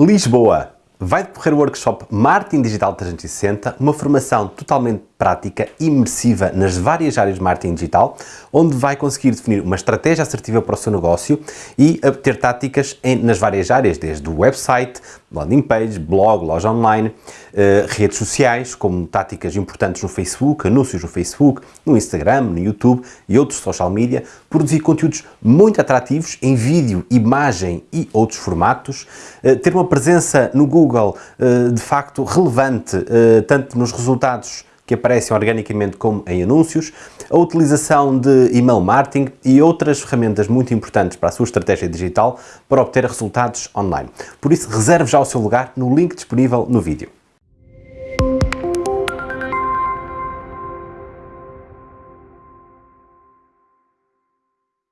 Lisboa. Vai decorrer o workshop Marketing Digital 360, uma formação totalmente prática, imersiva nas várias áreas de marketing digital, onde vai conseguir definir uma estratégia assertiva para o seu negócio e ter táticas em, nas várias áreas, desde o website, landing page, blog, loja online, uh, redes sociais, como táticas importantes no Facebook, anúncios no Facebook, no Instagram, no YouTube e outros social media, produzir conteúdos muito atrativos em vídeo, imagem e outros formatos, uh, ter uma presença no Google uh, de facto relevante, tanto nos resultados que aparecem organicamente como em anúncios, a utilização de email marketing e outras ferramentas muito importantes para a sua estratégia digital para obter resultados online. Por isso, reserve já o seu lugar no link disponível no vídeo.